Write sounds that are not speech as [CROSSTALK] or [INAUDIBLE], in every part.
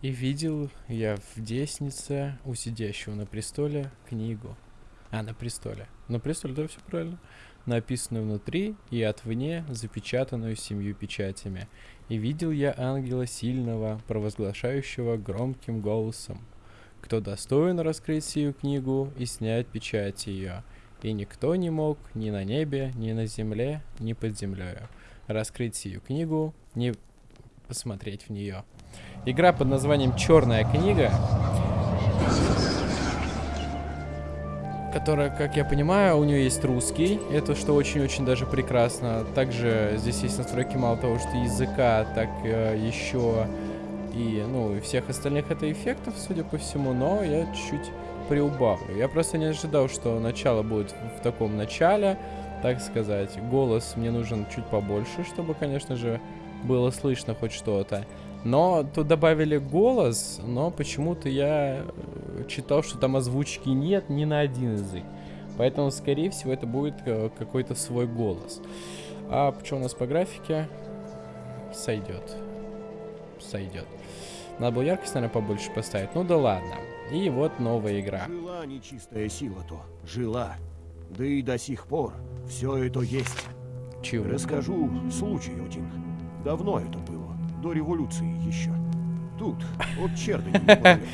И видел я в деснице у сидящего на престоле книгу. А, на престоле. На престоле, да, все правильно. Написанную внутри и отвне, запечатанную семью печатями. И видел я ангела сильного, провозглашающего громким голосом. Кто достоин раскрыть сию книгу и снять печать ее? И никто не мог ни на небе, ни на земле, ни под землею раскрыть сию книгу, не посмотреть в нее. Игра под названием «Черная книга», которая, как я понимаю, у нее есть русский, это что очень-очень даже прекрасно. Также здесь есть настройки мало того, что языка, так э, еще и, ну, и всех остальных это эффектов, судя по всему, но я чуть приубавлю. Я просто не ожидал, что начало будет в таком начале, так сказать. Голос мне нужен чуть побольше, чтобы, конечно же, было слышно хоть что-то. Но тут добавили голос, но почему-то я э, читал, что там озвучки нет ни на один язык. Поэтому, скорее всего, это будет э, какой-то свой голос. А что у нас по графике? Сойдет. Сойдет. Надо было яркость, наверное, побольше поставить. Ну да ладно. И вот новая игра. Жила нечистая сила-то. Жила. Да и до сих пор все это есть. Чего? Расскажу случай один. Давно это было, до революции еще. Тут, от неподалеку.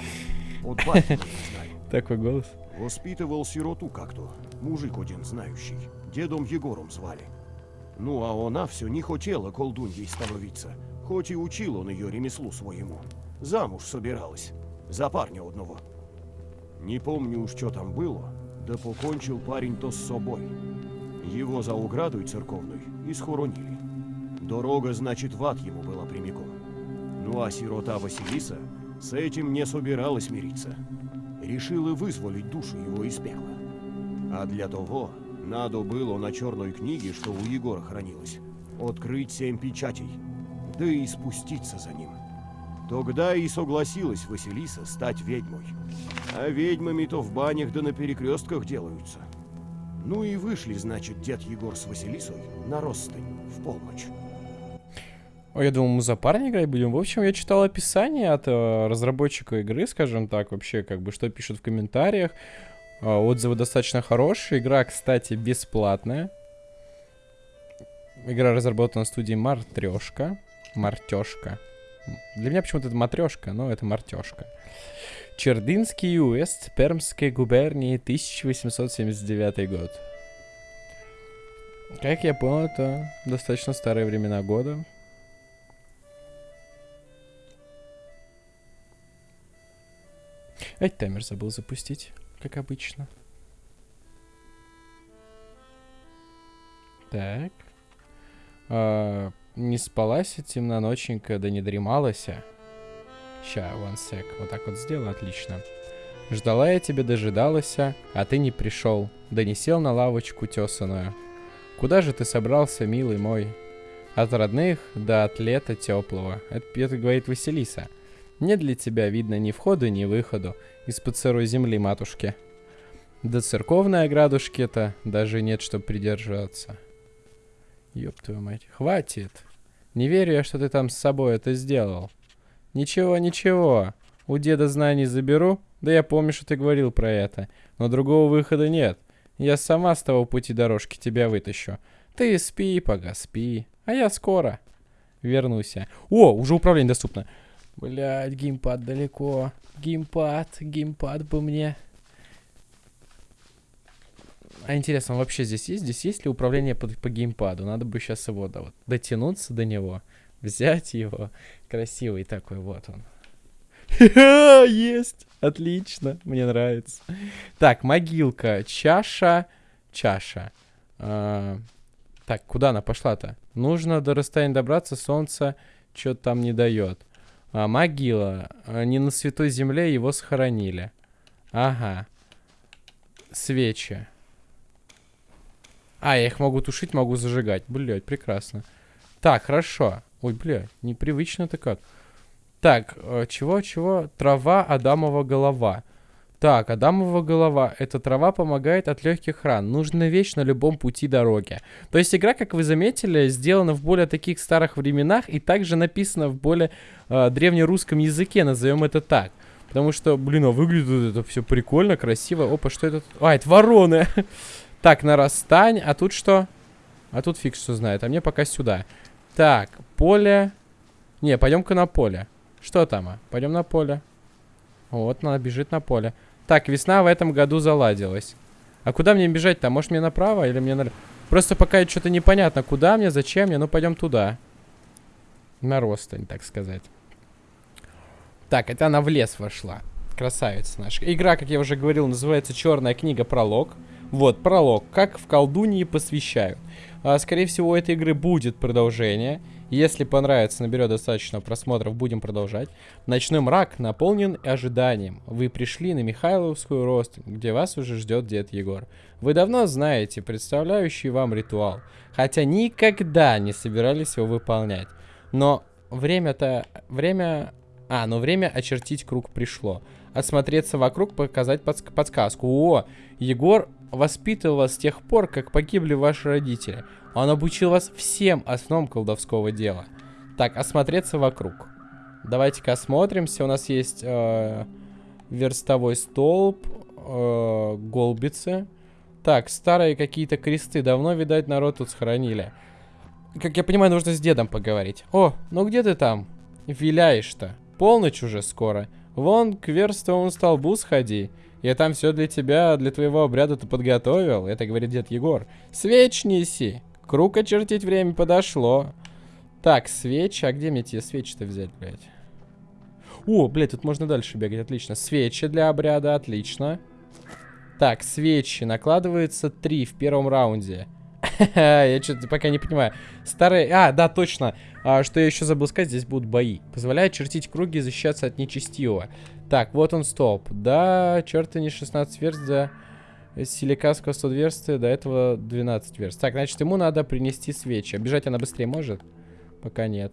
От батьки знаю. Такой голос. Воспитывал сироту как-то. Мужик один знающий. Дедом Егором звали. Ну, а она все не хотела колдуньей становиться. Хоть и учил он ее ремеслу своему. Замуж собиралась. За парня одного. Не помню уж, что там было, да покончил парень-то с собой. Его за оградой церковной и схоронили. Дорога, значит, в ад ему была прямиком. Ну а сирота Василиса с этим не собиралась мириться. Решила вызволить душу его из пекла. А для того надо было на черной книге, что у Егора хранилось, открыть семь печатей, да и спуститься за ним. Тогда и согласилась Василиса стать ведьмой. А ведьмами-то в банях да на перекрестках делаются. Ну и вышли, значит, дед Егор с Василисой на Ростань в полночь. Ой, я думал, мы за парня играть будем. В общем, я читал описание от э, разработчика игры, скажем так, вообще, как бы, что пишут в комментариях. Э, отзывы достаточно хорошие. Игра, кстати, бесплатная. Игра разработана студией Мартрешка. Мартешка. Для меня почему-то это матрешка, но это мартешка. Чердынский уезд Пермской губернии, 1879 год. Как я понял, это достаточно старые времена года. Опять таймер забыл запустить, как обычно. Так. А, не спалась темноноченька, да не дремалась. Ща, one sec. Вот так вот сделаю, отлично. Ждала я тебя, дожидалась, а ты не пришел, да не сел на лавочку тесаную. Куда же ты собрался, милый мой? От родных до от лета теплого. Это, это говорит Василиса. Нет для тебя, видно, ни входа, ни выхода из-под сырой земли, матушки. До церковной оградушки-то даже нет, чтоб придержаться. Ёб твою мать. Хватит. Не верю я, что ты там с собой это сделал. Ничего, ничего. У деда знаний заберу. Да я помню, что ты говорил про это. Но другого выхода нет. Я сама с того пути дорожки тебя вытащу. Ты спи, пога, спи. А я скоро вернусь. О, уже управление доступно. Блять, геймпад далеко. Геймпад, геймпад бы мне. А интересно, вообще здесь есть? Здесь есть ли управление по, по геймпаду? Надо бы сейчас его да, вот, дотянуться до него, взять его. Красивый такой, вот он. [LAUGHS] Есть! Отлично, мне нравится. Так, могилка, чаша, чаша. А, так, куда она пошла-то? Нужно до расстояния добраться, солнце что-то там не дает. А, могила. А, не на святой земле его схоронили. Ага. Свечи. А, я их могу тушить, могу зажигать. Блять, прекрасно. Так, хорошо. Ой, блядь, непривычно-то как. Так, э, чего-чего? Трава, Адамова голова. Так, Адамова голова. Эта трава помогает от легких ран. Нужна вещь на любом пути дороги. То есть игра, как вы заметили, сделана в более таких старых временах и также написана в более э, древнерусском языке, назовем это так. Потому что, блин, а выглядит это все прикольно, красиво. Опа, что это? А, это вороны. [LAUGHS] так, нарастань. А тут что? А тут фиг что знает. А мне пока сюда. Так, поле. Не, пойдем-ка на поле. Что там? А? Пойдем на поле. Вот, она бежит на поле. Так, весна в этом году заладилась. А куда мне бежать-то? Может мне направо или мне налево? Просто пока что-то непонятно, куда мне, зачем мне. Ну, пойдем туда. На ростань, так сказать. Так, это она в лес вошла. Красавица наша. Игра, как я уже говорил, называется «Черная книга. Пролог». Вот, пролог. Как в колдуньи посвящают. А, скорее всего, у этой игры будет продолжение. Если понравится, наберет достаточно просмотров, будем продолжать. Ночной мрак наполнен ожиданием. Вы пришли на Михайловскую рост, где вас уже ждет дед Егор. Вы давно знаете представляющий вам ритуал, хотя никогда не собирались его выполнять. Но время-то... Время... А, но время очертить круг пришло. Осмотреться вокруг, показать подск подсказку. О, Егор воспитывал вас с тех пор, как погибли ваши родители. Он обучил вас всем основам колдовского дела. Так, осмотреться вокруг. Давайте-ка осмотримся. У нас есть э, верстовой столб, э, голбицы. Так, старые какие-то кресты. Давно, видать, народ тут сохранили. Как я понимаю, нужно с дедом поговорить. О, ну где ты там? Виляешь-то. Полночь уже скоро. Вон к верстовому столбу сходи. Я там все для тебя, для твоего обряда-то подготовил. Это говорит дед Егор. Свеч неси. Круг очертить время подошло. Так, свечи. А где мне те свечи-то взять, блядь? О, блядь, тут можно дальше бегать. Отлично. Свечи для обряда. Отлично. Так, свечи. Накладывается три в первом раунде. [LAUGHS] я что-то пока не понимаю. Старые... А, да, точно. А, что я еще забыл сказать, здесь будут бои. Позволяет чертить круги и защищаться от нечестивого. Так, вот он, стоп. Да, черта не 16 верст, да... Силикатского 100 версты, до этого 12 верст. Так, значит, ему надо принести свечи. Бежать она быстрее может? Пока нет.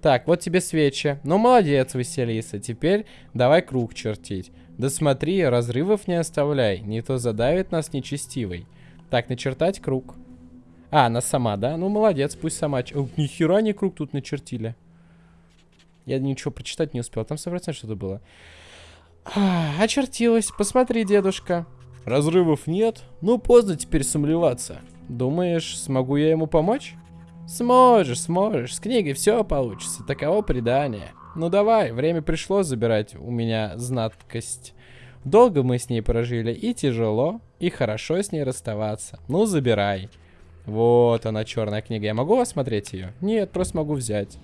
Так, вот тебе свечи. Ну, молодец, Василиса. Теперь давай круг чертить. Да смотри, разрывов не оставляй. Не то задавит нас нечестивый. Так, начертать круг. А, она сама, да? Ну, молодец, пусть сама. О, ни хера не круг тут начертили. Я ничего прочитать не успел. Там 100% что-то было. А, очертилась. Посмотри, дедушка. Разрывов нет. Ну, поздно теперь сомневаться. Думаешь, смогу я ему помочь? Сможешь, сможешь. С книгой все получится. Таково предание. Ну давай, время пришло забирать у меня знаткость. Долго мы с ней прожили, и тяжело, и хорошо с ней расставаться. Ну, забирай. Вот она, черная книга. Я могу осмотреть ее? Нет, просто могу взять.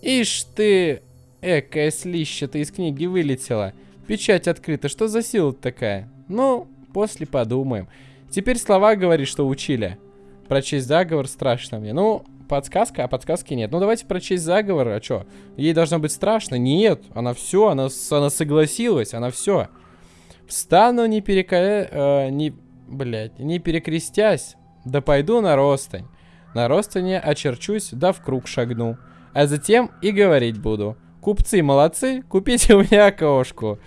Ишь ты, экая слища-то из книги вылетела. Печать открыта. Что за сила такая? Ну, после подумаем. Теперь слова говорит, что учили. Прочесть заговор страшно мне. Ну, подсказка, а подсказки нет. Ну, давайте прочесть заговор. А что? Ей должно быть страшно? Нет. Она все, она, она согласилась, она все. Встану не перека... Э, не... Блять, не перекрестясь, да пойду на ростань. На ростане очерчусь, да в круг шагну. А затем и говорить буду. Купцы молодцы, купите у меня кошку.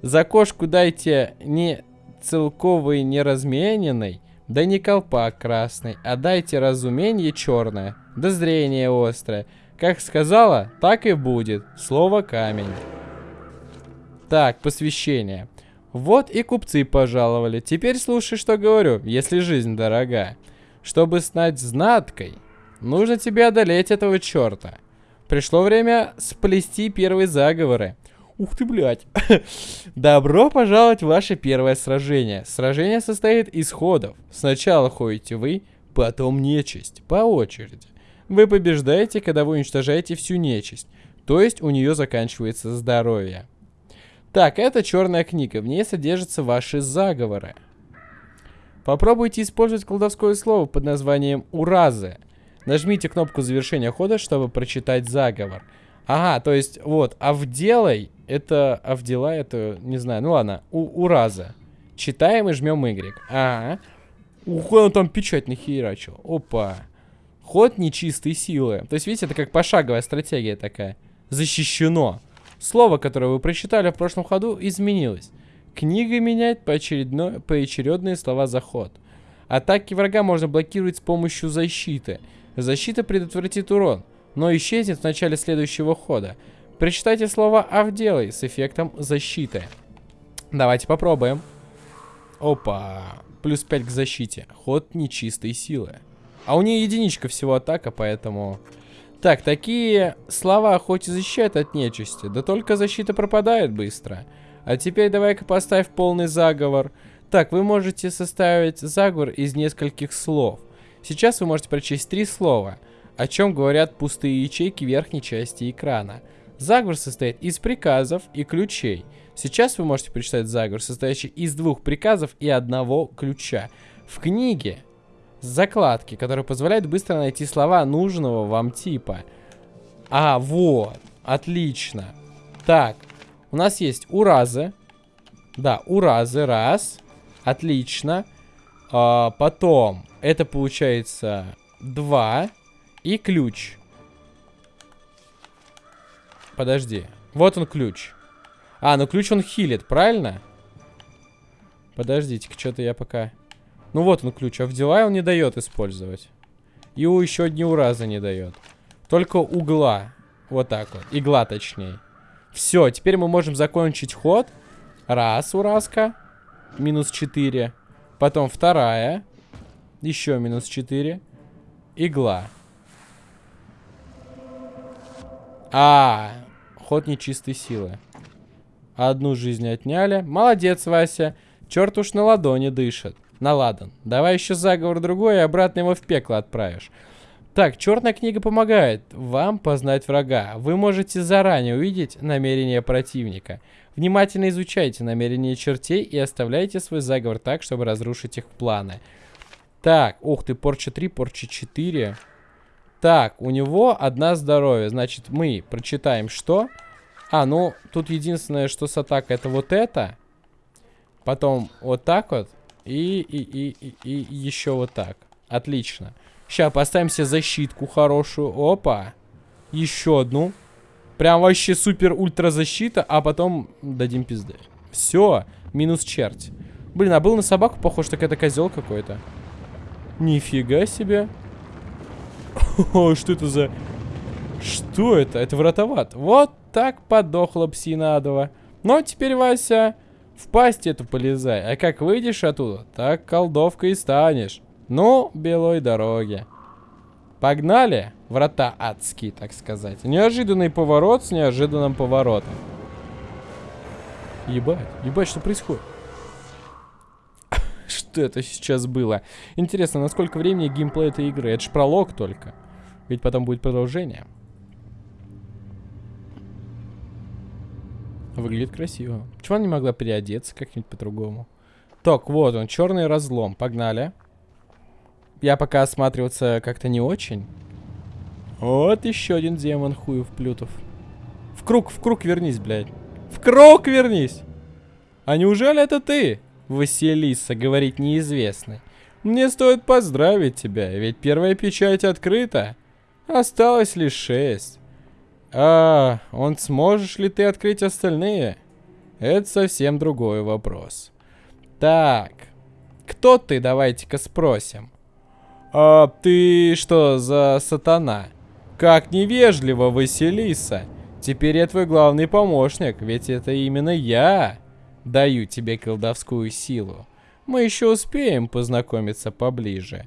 За кошку дайте не целковый, не размененный, да не колпак красный, а дайте разумение черное, да зрение острое. Как сказала, так и будет. Слово камень. Так, посвящение. Вот и купцы пожаловали. Теперь слушай, что говорю, если жизнь дорога. Чтобы стать знаткой, нужно тебе одолеть этого черта. Пришло время сплести первые заговоры. Ух ты, блядь. [LAUGHS] Добро пожаловать в ваше первое сражение. Сражение состоит из ходов. Сначала ходите вы, потом нечисть. По очереди. Вы побеждаете, когда вы уничтожаете всю нечисть. То есть у нее заканчивается здоровье. Так, это черная книга. В ней содержатся ваши заговоры. Попробуйте использовать колдовское слово под названием «Уразы». Нажмите кнопку завершения хода, чтобы прочитать заговор. Ага, то есть, вот, Авделай, это, Авдела, это, не знаю, ну ладно, у, Ураза. Читаем и жмем Y. Ага. Ух, он там печать нахерачил. Опа. Ход нечистой силы. То есть, видите, это как пошаговая стратегия такая. Защищено. Слово, которое вы прочитали в прошлом ходу, изменилось. Книга меняет поочередно... поочередные слова за ход. Атаки врага можно блокировать с помощью защиты. Защита предотвратит урон, но исчезнет в начале следующего хода. Прочитайте слово «Авделай» с эффектом защиты. Давайте попробуем. Опа. Плюс 5 к защите. Ход нечистой силы. А у нее единичка всего атака, поэтому... Так, такие слова хоть и защищают от нечисти, да только защита пропадает быстро. А теперь давай-ка поставь полный заговор. Так, вы можете составить заговор из нескольких слов. Сейчас вы можете прочесть три слова, о чем говорят пустые ячейки верхней части экрана. Заговор состоит из приказов и ключей. Сейчас вы можете прочитать заговор, состоящий из двух приказов и одного ключа. В книге закладки, которые позволяют быстро найти слова нужного вам типа. А, вот. Отлично. Так, у нас есть уразы. Да, уразы, раз. Отлично. А, потом, это получается два. И ключ. Подожди. Вот он ключ. А, ну ключ он хилит, правильно? Подождите-ка, что-то я пока... Ну вот он ключ, а в дела он не дает использовать. И у еще одни ураза не дает. Только угла. Вот так вот. Игла точнее. Все, теперь мы можем закончить ход. Раз, уразка. Минус 4. Потом вторая. Еще минус 4. Игла. А, ход нечистой силы. Одну жизнь отняли. Молодец, Вася. Черт уж на ладони дышит. На ладан. Давай еще заговор другой, и обратно его в пекло отправишь. Так, черная книга помогает вам познать врага. Вы можете заранее увидеть намерения противника. Внимательно изучайте намерения чертей и оставляйте свой заговор так, чтобы разрушить их планы. Так, ух ты, порча 3, порча 4. Так, у него одна здоровье. Значит, мы прочитаем что? А, ну, тут единственное, что с атакой, это вот это. Потом вот так вот. И, и, и, и, и еще вот так. Отлично. Сейчас поставим себе защитку хорошую. Опа. Еще одну. Прям вообще супер-ультра защита, а потом дадим пизды. Все. Минус черт. Блин, а был на собаку похож, так это козел какой-то. Нифига себе. [LAUGHS] О, что это за... Что это? Это вратоват. Вот так подохла псина адова. Но теперь, Вася, в пасть эту полезай, а как выйдешь оттуда, так колдовкой и станешь. Ну, белой дороги. Погнали, врата адские, так сказать. Неожиданный поворот с неожиданным поворотом. Ебать, ебать, что происходит? [LAUGHS] Что это сейчас было? Интересно, насколько времени геймплей этой игры? Это ж пролог только. Ведь потом будет продолжение. Выглядит красиво. Почему она не могла переодеться как-нибудь по-другому? Так, вот он, черный разлом. Погнали. Я пока осматриваться как-то не очень. Вот еще один демон хуев плютов. В круг, в круг вернись, блядь. В круг вернись! А неужели это ты, Василиса, говорит неизвестный? Мне стоит поздравить тебя, ведь первая печать открыта. Осталось лишь шесть. А, он сможешь ли ты открыть остальные? Это совсем другой вопрос. Так, кто ты, давайте-ка спросим. А ты что за сатана? Как невежливо, Василиса. Теперь я твой главный помощник, ведь это именно я даю тебе колдовскую силу. Мы еще успеем познакомиться поближе.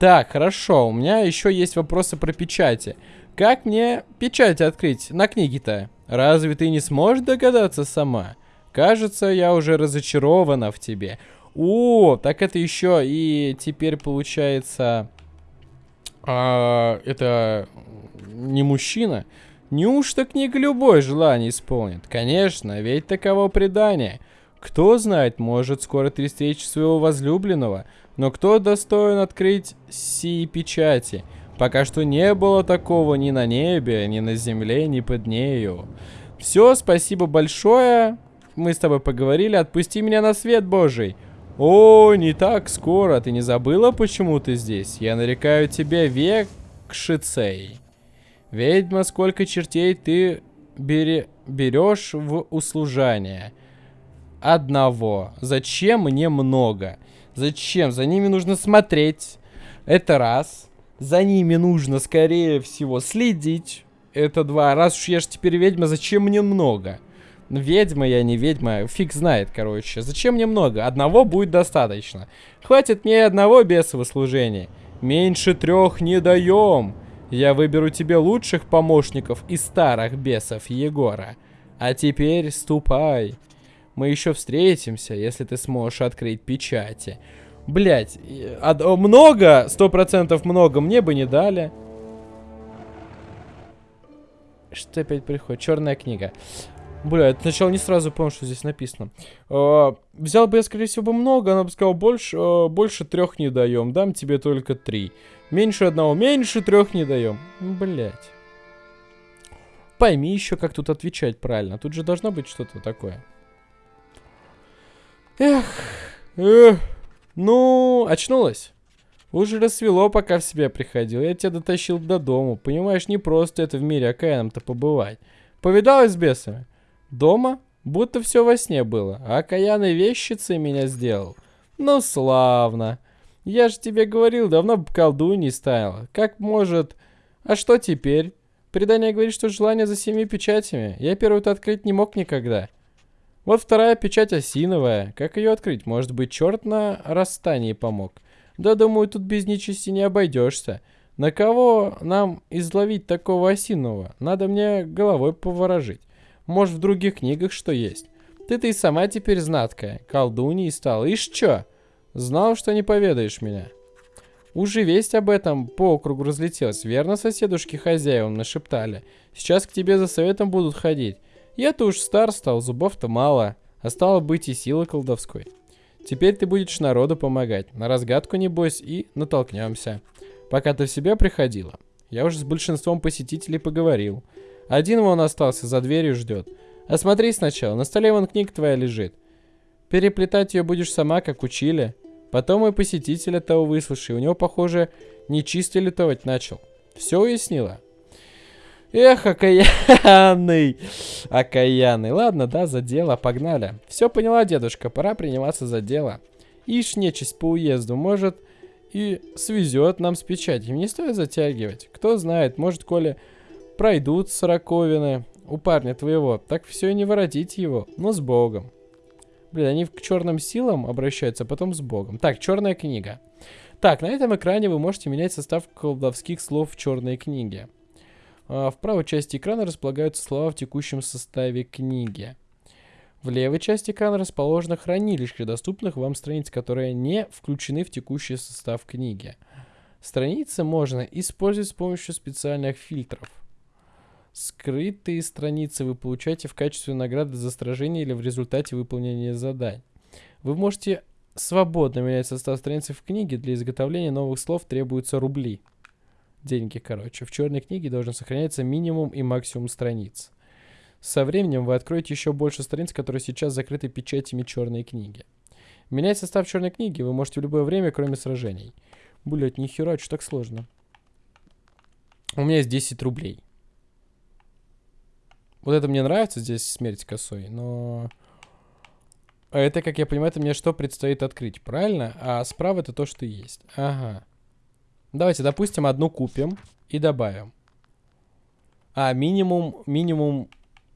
Так, хорошо, у меня еще есть вопросы про печати. Как мне печать открыть на книге-то? Разве ты не сможешь догадаться сама? Кажется, я уже разочарована в тебе. О, так это еще и теперь получается... А, это не мужчина. Неужто книга любое желание исполнит? Конечно, ведь таково предание. Кто знает, может скоро ты встретишь своего возлюбленного, но кто достоин открыть сии печати? Пока что не было такого ни на небе, ни на земле, ни под нею. Все, спасибо большое. Мы с тобой поговорили. Отпусти меня на свет божий. О, не так скоро. Ты не забыла, почему ты здесь? Я нарекаю тебя Векшицей. Ведьма, сколько чертей ты бери, берешь в услужание? Одного. Зачем мне много? Зачем? За ними нужно смотреть. Это раз. За ними нужно, скорее всего, следить. Это два. Раз уж я же теперь ведьма, зачем мне много? Ведьма я, не ведьма, фиг знает, короче. Зачем мне много? Одного будет достаточно. Хватит мне одного бесового служения. Меньше трех не даем. Я выберу тебе лучших помощников из старых бесов Егора. А теперь ступай. Мы еще встретимся, если ты сможешь открыть печати. Блять, много, сто процентов много, мне бы не дали. Что опять приходит? Черная книга. Бля, это сначала не сразу понял, что здесь написано. Э, взял бы я, скорее всего, бы много, она бы сказала, больше, э, больше трех не даем, дам тебе только три. Меньше одного, меньше трех не даем. Блять. Пойми еще, как тут отвечать правильно. Тут же должно быть что-то такое. Эх, эх. Ну, очнулась. Уже рассвело, пока в себя приходил. Я тебя дотащил до дому. Понимаешь, не просто это в мире окаянном-то побывать. Повидалась с бесами? Дома? Будто все во сне было. А окаянной вещицей меня сделал. Ну, славно. Я же тебе говорил, давно бы колдуньей стала. Как может... А что теперь? Предание говорит, что желание за семи печатями. Я первую-то открыть не мог никогда. Вот вторая печать осиновая. Как ее открыть? Может быть, черт на расстании помог? Да, думаю, тут без нечисти не обойдешься. На кого нам изловить такого осинового? Надо мне головой поворожить. Может, в других книгах что есть? Ты-то и сама теперь знаткая. Колдуньей стала. Ишь чё? Знал, что не поведаешь меня. Уже весть об этом по округу разлетелась. Верно, соседушки хозяевам нашептали. Сейчас к тебе за советом будут ходить. Я-то уж стар стал, зубов-то мало. А стало быть и силы колдовской. Теперь ты будешь народу помогать. На разгадку, небось, и натолкнемся. Пока ты в себя приходила, я уже с большинством посетителей поговорил. Один вон остался, за дверью ждет. Осмотри сначала, на столе вон книга твоя лежит. Переплетать ее будешь сама, как учили. Потом и посетителя того выслушай. У него, похоже, нечисто лютовать начал. Все уяснила? Эх, окаянный. Окаянный. Ладно, да, за дело, погнали. Все поняла, дедушка, пора приниматься за дело. Ишь, нечисть по уезду, может, и свезет нам с печатью. Не стоит затягивать. Кто знает, может, Коля пройдут сороковины у парня твоего, так все и не воротить его, но с Богом. Блин, они к черным силам обращаются, а потом с Богом. Так, черная книга. Так, на этом экране вы можете менять состав колдовских слов в черной книге. А, в правой части экрана располагаются слова в текущем составе книги. В левой части экрана расположено хранилище доступных вам страниц, которые не включены в текущий состав книги. Страницы можно использовать с помощью специальных фильтров. Скрытые страницы вы получаете в качестве награды за сражение или в результате выполнения заданий. Вы можете свободно менять состав страницы в книге. Для изготовления новых слов требуются рубли. Деньги, короче. В черной книге должен сохраняться минимум и максимум страниц. Со временем вы откроете еще больше страниц, которые сейчас закрыты печатями черной книги. Менять состав черной книги вы можете в любое время, кроме сражений. Блять, нихера, что так сложно. У меня есть 10 рублей. Вот это мне нравится здесь смерть косой, но... Это, как я понимаю, это мне что предстоит открыть, правильно? А справа это то, что есть. Ага. Давайте, допустим, одну купим и добавим. А, минимум, минимум,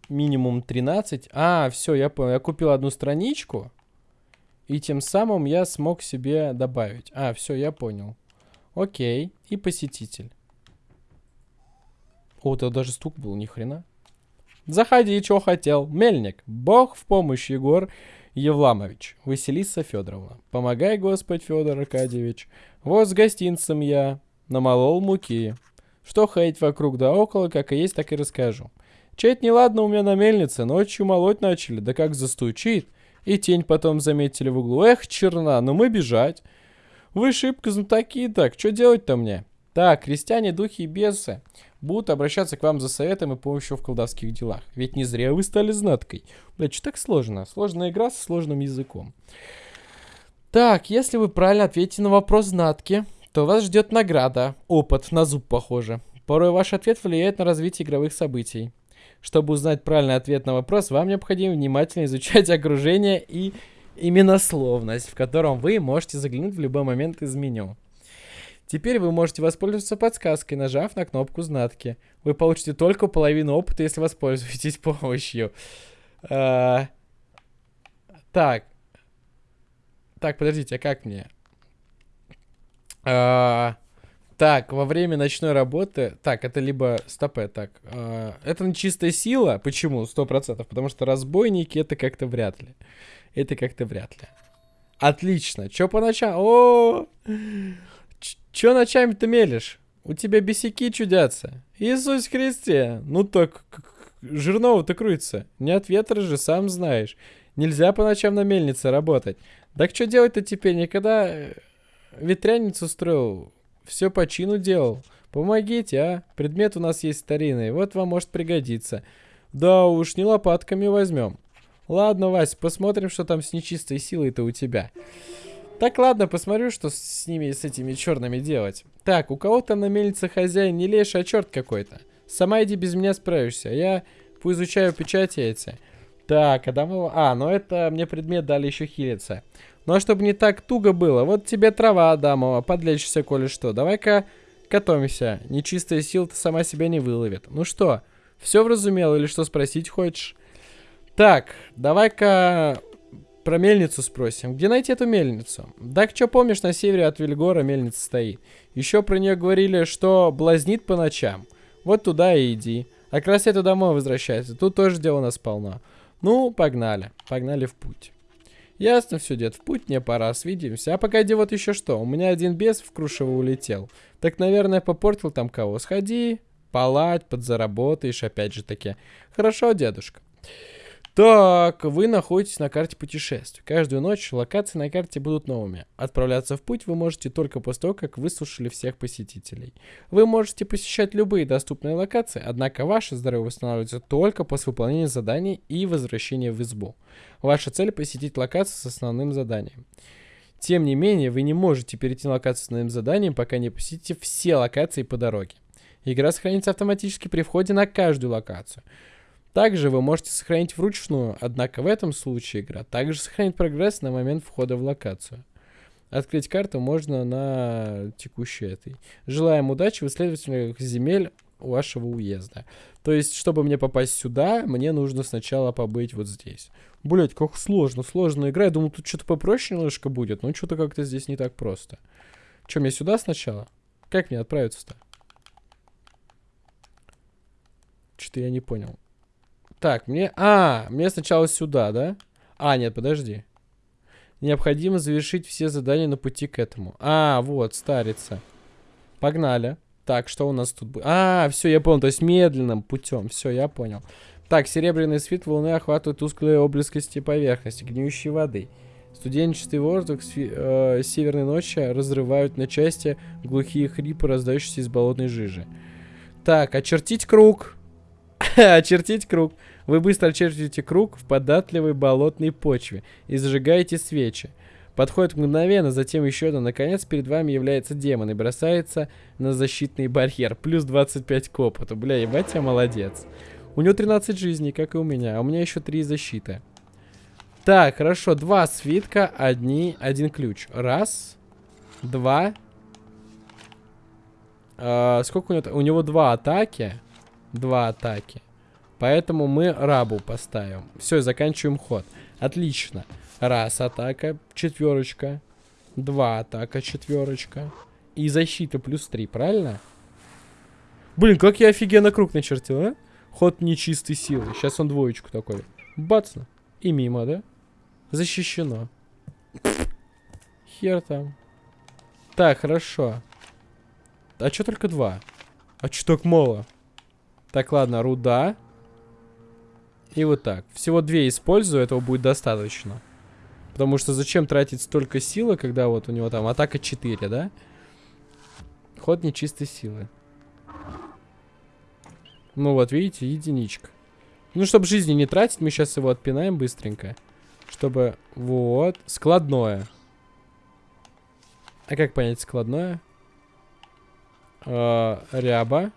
минимум 13. А, все, я понял. Я купил одну страничку. И тем самым я смог себе добавить. А, все, я понял. Окей. И посетитель. О, это даже стук был, ни хрена. Заходи, что хотел. Мельник. Бог в помощь, Егор Евламович. Василиса Федоровна. Помогай, Господь Федор Аркадьевич. Вот с гостинцем я. Намолол муки. Что ходить вокруг да около, как и есть, так и расскажу. Чуть неладно у меня на мельнице, ночью молоть начали, да как застучит. И тень потом заметили в углу. Эх, черна, ну мы бежать. Вы шибко знатоки так, что делать-то мне? Так, крестьяне, духи и бесы будут обращаться к вам за советом и помощью в колдовских делах. Ведь не зря вы стали знаткой. Блять, что так сложно? Сложная игра со сложным языком. Так, если вы правильно ответите на вопрос знатки, то вас ждет награда. Опыт, на зуб похоже. Порой ваш ответ влияет на развитие игровых событий. Чтобы узнать правильный ответ на вопрос, вам необходимо внимательно изучать [LAUGHS] окружение и именословность, в котором вы можете заглянуть в любой момент из меню. Теперь вы можете воспользоваться подсказкой, нажав на кнопку знатки. Вы получите только половину опыта, если воспользуетесь [LAUGHS] помощью. А... Так. Так, подождите, а как мне? А... Так, во время ночной работы... Так, это либо... Стопе, так. А... Это нечистая сила. Почему? Сто процентов. Потому что разбойники это как-то вряд ли. Это как-то вряд ли. Отлично. Чё по ночам? О, Чё ночами-то мелешь? У тебя бесяки чудятся. Иисус Христе. Ну так, жирного-то крутится. Не от ветра же, сам знаешь. Нельзя по ночам на мельнице работать. Так что делать-то теперь? Никогда э, ветряницу строил. Все по чину делал. Помогите, а? Предмет у нас есть старинный. Вот вам может пригодиться. Да уж, не лопатками возьмем. Ладно, Вась, посмотрим, что там с нечистой силой-то у тебя. Так, ладно, посмотрю, что с ними, с этими черными делать. Так, у кого-то на мельнице хозяин не леший, а черт какой-то. Сама иди без меня справишься. Я поизучаю печати эти. Так, Адамова... А, ну это мне предмет дали еще хилиться. Ну а чтобы не так туго было, вот тебе трава, Адамова, подлечься, коли что. Давай-ка готовимся. Нечистая сила-то сама себя не выловит. Ну что, все вразумел или что спросить хочешь? Так, давай-ка про мельницу спросим. Где найти эту мельницу? Так что помнишь, на севере от Вильгора мельница стоит. Еще про нее говорили, что блазнит по ночам. Вот туда и иди. А к рассвету домой возвращайся. Тут тоже дела у нас полно. Ну, погнали. Погнали в путь. Ясно все, дед, в путь мне пора, свидимся. А погоди, вот еще что. У меня один бес в Крушево улетел. Так, наверное, попортил там кого. Сходи, палать, подзаработаешь, опять же таки. Хорошо, дедушка. Так, вы находитесь на карте путешествий. Каждую ночь локации на карте будут новыми. Отправляться в путь вы можете только после того, как выслушали всех посетителей. Вы можете посещать любые доступные локации, однако ваше здоровье восстанавливается только после выполнения заданий и возвращения в избу. Ваша цель посетить локацию с основным заданием. Тем не менее, вы не можете перейти на локацию с основным заданием, пока не посетите все локации по дороге. Игра сохранится автоматически при входе на каждую локацию. Также вы можете сохранить вручную, однако в этом случае игра также сохранит прогресс на момент входа в локацию. Открыть карту можно на текущей этой. Желаем удачи в исследовательных земель вашего уезда. То есть, чтобы мне попасть сюда, мне нужно сначала побыть вот здесь. Блять, как сложно, сложно игра. Я думал, тут что-то попроще немножко будет, но что-то как-то здесь не так просто. Че, мне сюда сначала? Как мне отправиться-то? Что-то я не понял. Так, мне... А, мне сначала сюда, да? А, нет, подожди. Необходимо завершить все задания на пути к этому. А, вот, старица. Погнали. Так, что у нас тут будет? А, все, я понял. То есть медленным путем. Все, я понял. Так, серебряный свет волны охватывает тусклые облескости поверхности, гниющей воды. Студенческий воздух э, северной ночи разрывают на части глухие хрипы, раздающиеся из болотной жижи. Так, очертить круг. [LAUGHS] очертить круг. Вы быстро очертите круг в податливой болотной почве и зажигаете свечи. Подходит мгновенно, затем еще одно. Наконец, перед вами является демон и бросается на защитный барьер. Плюс 25 к опыту. Бля, ебать, я молодец. У него 13 жизней, как и у меня. А у меня еще 3 защиты. Так, хорошо. Два свитка, одни, один ключ. Раз, два. А, сколько у него? У него два атаки. Два атаки. Поэтому мы рабу поставим. Все, заканчиваем ход. Отлично. Раз атака, четверочка. Два атака, четверочка. И защита плюс три, правильно? Блин, как я офигенно круг начертил, а? Ход нечистой силы. Сейчас он двоечку такой. Бацно. И мимо, да? Защищено. Хер там. Так, хорошо. А что только два? А что так мало? Так, ладно, руда. И вот так. Всего две использую, этого будет достаточно. Потому что зачем тратить столько силы, когда вот у него там атака 4, да? Ход нечистой силы. Ну вот, видите, единичка. Ну, чтобы жизни не тратить, мы сейчас его отпинаем быстренько. Чтобы... Вот. Складное. А как понять складное? Э, ряба.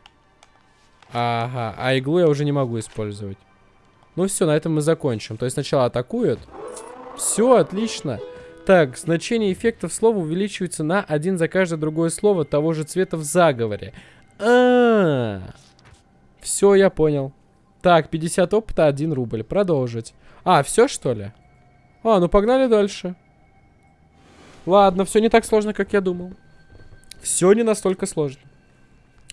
Ага, а иглу я уже не могу использовать. Ну все, на этом мы закончим. То есть сначала атакуют. Все, отлично. Так, значение эффектов слова увеличивается на один за каждое другое слово того же цвета в заговоре. А, -а, -а. Все, я понял. Так, 50 опыта, 1 рубль. Продолжить. А, все что ли? А, ну погнали дальше. Ладно, все не так сложно, как я думал. Все не настолько сложно.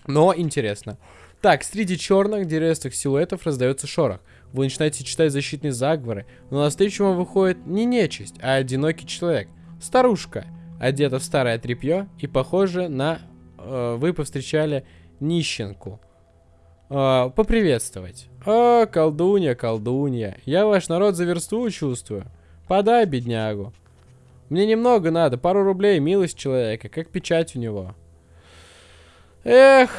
Но интересно. Так, среди черных деревьевых силуэтов раздается шорох. Вы начинаете читать защитные заговоры, но на встречу вам выходит не нечисть, а одинокий человек. Старушка, одета в старое тряпье и похоже на... Э, вы повстречали нищенку. Э, поприветствовать. О, колдунья, колдунья, я ваш народ за версту чувствую. Подай беднягу. Мне немного надо, пару рублей, милость человека, как печать у него. Эх,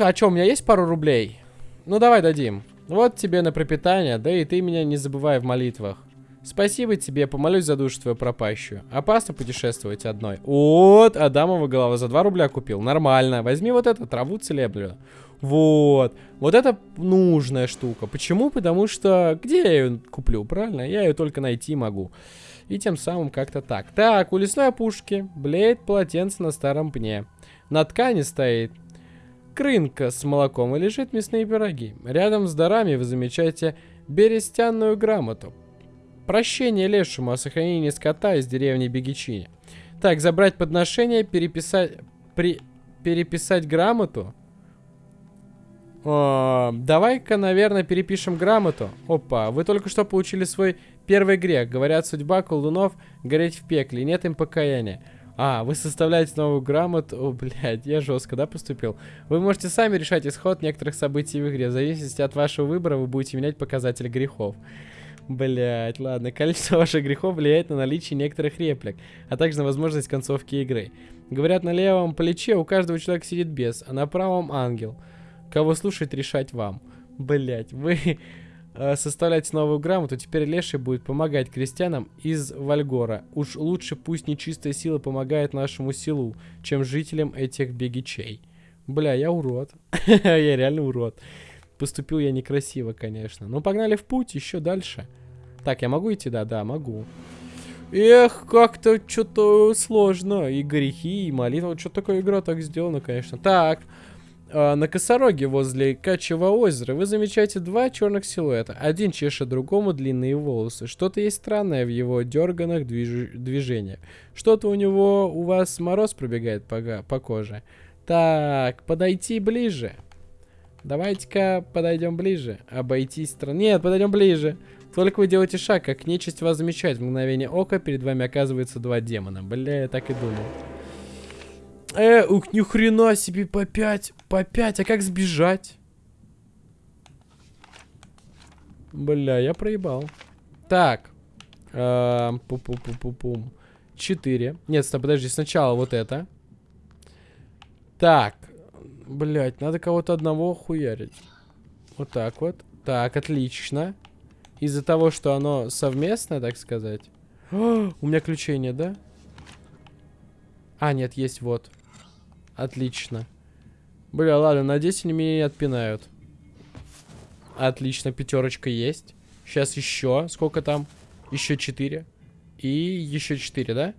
а что, у меня есть пару рублей? Ну, давай дадим. Вот тебе на пропитание, да и ты меня не забывай в молитвах. Спасибо тебе, помолюсь за душу твою пропащую. Опасно путешествовать одной. Вот, Адамова голова за 2 рубля купил. Нормально. Возьми вот эту траву целебную. Вот. Вот это нужная штука. Почему? Потому что где я ее куплю, правильно? Я ее только найти могу. И тем самым как-то так. Так, у лесной опушки блеет полотенце на старом пне. На ткани стоит крынка с молоком и лежит мясные пироги. Рядом с дарами вы замечаете берестянную грамоту. Прощение лешему о сохранении скота из деревни Бегичини. Так, забрать подношение, переписать... При, переписать грамоту. Давай-ка, наверное, перепишем грамоту. Опа, вы только что получили свой первый грех. Говорят, судьба колдунов гореть в пекле. Нет им покаяния. А, вы составляете новую грамоту. О, блядь, я жестко, да, поступил? Вы можете сами решать исход некоторых событий в игре. В зависимости от вашего выбора вы будете менять показатели грехов. Блять, ладно. [LAUGHS] Количество ваших грехов влияет на наличие некоторых реплик, а также на возможность концовки игры. Говорят, на левом плече у каждого человека сидит бес, а на правом ангел. Кого слушать, решать вам. Блять, вы э, составляете новую грамоту, теперь Леший будет помогать крестьянам из Вальгора. Уж лучше пусть нечистая сила помогает нашему селу, чем жителям этих бегичей. Бля, я урод. [LAUGHS] я реально урод. Поступил я некрасиво, конечно. Но погнали в путь, еще дальше. Так, я могу идти? Да, да, могу. Эх, как-то что-то сложно. И грехи, и молитва. Что такая игра так сделана, конечно. Так, а, на косороге возле Качьего озера вы замечаете два черных силуэта. Один чешет другому длинные волосы. Что-то есть странное в его дерганных движ... движениях. Что-то у него, у вас мороз пробегает по, по коже. Так, подойти ближе. Давайте-ка подойдем ближе. Обойти страну. Нет, подойдем ближе. Только вы делаете шаг, как нечисть вас замечает. В мгновение ока перед вами оказывается два демона. Бля, я так и думал. Э, ух, ни хрена себе, по 5, по 5, а как сбежать? Бля, я проебал. Так. Пу-пу-пу-пу-пум. 4. Нет, стоп, подожди, сначала вот это. Так. Блять, надо кого-то одного хуярить. Вот так вот. Так, отлично. Из-за того, что оно совместно, так сказать. О, [GASPS] у меня ключей нет, да? А, нет, есть вот. Отлично. Бля, ладно, надеюсь, они меня не отпинают. Отлично, пятерочка есть. Сейчас еще. Сколько там? Еще четыре. И еще четыре, да?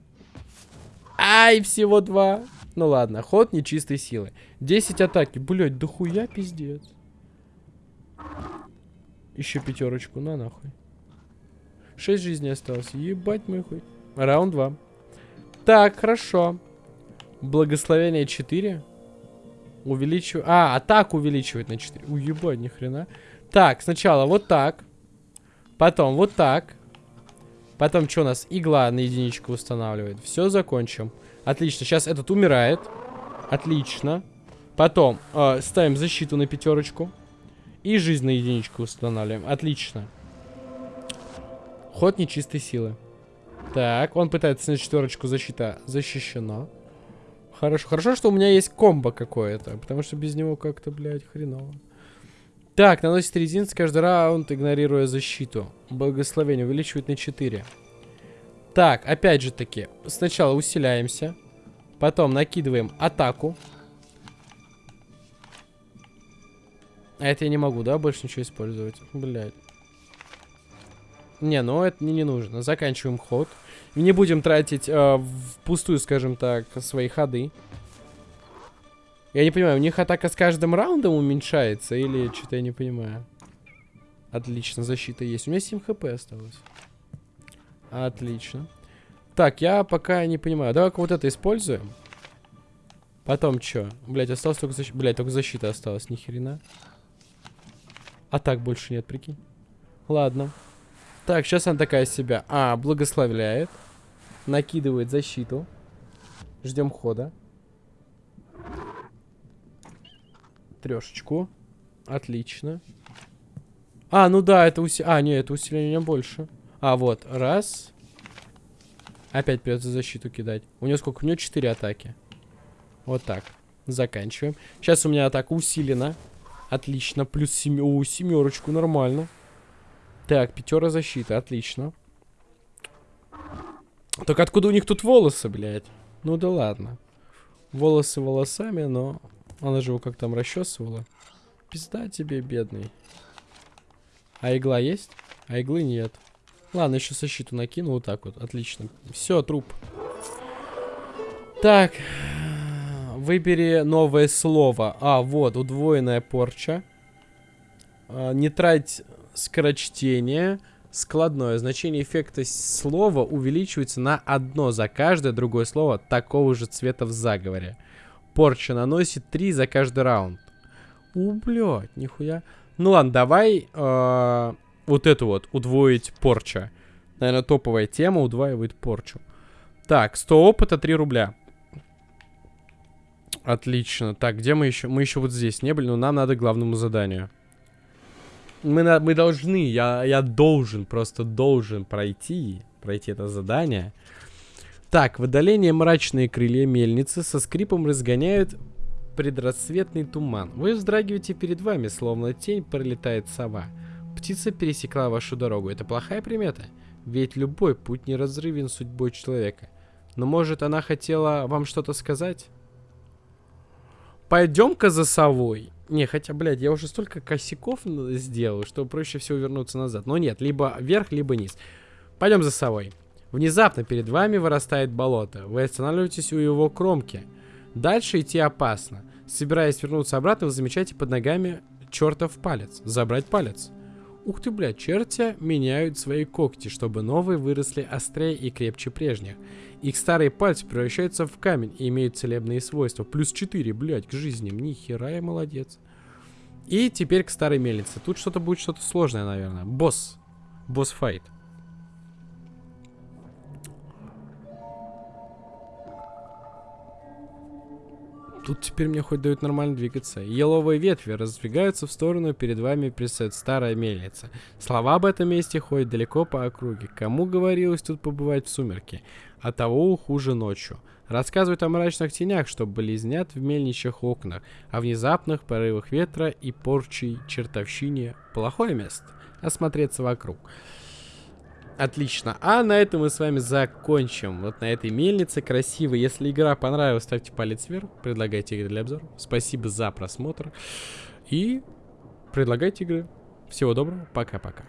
Ай, всего два. Ну ладно, ход нечистой силы. 10 атаки. Блять, да хуя пиздец. Еще пятерочку, на нахуй. 6 жизней осталось. Ебать мой хуй. Раунд 2. Так, хорошо. Благословение 4. Увеличиваю. А, атаку увеличивает на 4. Уебать, ни хрена. Так, сначала вот так. Потом вот так. Потом что у нас? Игла на единичку устанавливает. Все, закончим. Отлично. Сейчас этот умирает. Отлично. Потом э, ставим защиту на пятерочку. И жизнь на единичку устанавливаем. Отлично. Ход нечистой силы. Так, он пытается на четверочку защита защищена. Хорошо. Хорошо, что у меня есть комбо какое-то. Потому что без него как-то, блядь, хреново. Так, наносит резинец каждый раунд, игнорируя защиту. Благословение увеличивает на 4. Так, опять же таки. Сначала усиляемся. Потом накидываем атаку. А это я не могу, да, больше ничего использовать? Блядь. Не, ну это мне не нужно. Заканчиваем ход. Не будем тратить э, впустую, скажем так, свои ходы. Я не понимаю, у них атака с каждым раундом уменьшается или что-то я не понимаю. Отлично, защита есть. У меня 7 хп осталось. Отлично. Так, я пока не понимаю. Давай-ка вот это используем. Потом что? Блять, осталось только защита. Блять, только защита осталась, ни. А так больше нет, прикинь. Ладно. Так, сейчас она такая себя. А, благословляет. Накидывает защиту. Ждем хода. Трешечку. Отлично. А, ну да, это усиление. А, нет, это усиление больше. А, вот. Раз. Опять придется защиту кидать. У нее сколько? У нее 4 атаки. Вот так. Заканчиваем. Сейчас у меня атака усилена. Отлично. Плюс семи... О, семерочку. Нормально. Так, пятера защиты. Отлично. Только откуда у них тут волосы, блядь? Ну да ладно. Волосы волосами, но... Она же его как там расчесывала. Пизда тебе, бедный. А игла есть? А иглы нет. Ладно, еще защиту накину вот так вот. Отлично. Все, труп. Так. Выбери новое слово. А, вот, удвоенная порча. А, не трать скорочтение. Складное. Значение эффекта слова увеличивается на одно за каждое другое слово такого же цвета в заговоре. Порча наносит 3 за каждый раунд. У, блядь, нихуя. Ну ладно, давай э, вот эту вот удвоить порча. Наверное, топовая тема удваивает порчу. Так, 100 опыта, 3 рубля. Отлично. Так, где мы еще? Мы еще вот здесь не были, но нам надо к главному заданию. Мы, на, мы должны, я, я должен, просто должен пройти, пройти это задание. Так, в отдалении мрачные крылья мельницы со скрипом разгоняют предрассветный туман. Вы вздрагиваете перед вами, словно тень пролетает сова. Птица пересекла вашу дорогу. Это плохая примета? Ведь любой путь неразрывен судьбой человека. Но может она хотела вам что-то сказать? Пойдем-ка за совой. Не, хотя, блядь, я уже столько косяков сделал, что проще всего вернуться назад. Но нет, либо вверх, либо низ. Пойдем за совой. Внезапно перед вами вырастает болото. Вы останавливаетесь у его кромки. Дальше идти опасно. Собираясь вернуться обратно, вы замечаете под ногами чертов палец. Забрать палец. Ух ты, блядь, черти меняют свои когти, чтобы новые выросли острее и крепче прежних. Их старые пальцы превращаются в камень и имеют целебные свойства. Плюс 4, блядь, к жизни. Ни хера я молодец. И теперь к старой мельнице. Тут что-то будет что-то сложное, наверное. Босс. Босс-файт. Тут теперь мне хоть дают нормально двигаться. Еловые ветви раздвигаются в сторону, перед вами предстает старая мельница. Слова об этом месте ходят далеко по округе. Кому говорилось тут побывать в сумерки? А того хуже ночью. Рассказывают о мрачных тенях, что близнят в мельничьих окнах, о внезапных порывах ветра и порчей чертовщине. Плохое место. Осмотреться вокруг. Отлично. А на этом мы с вами закончим. Вот на этой мельнице красиво. Если игра понравилась, ставьте палец вверх. Предлагайте игры для обзора. Спасибо за просмотр. И предлагайте игры. Всего доброго. Пока-пока.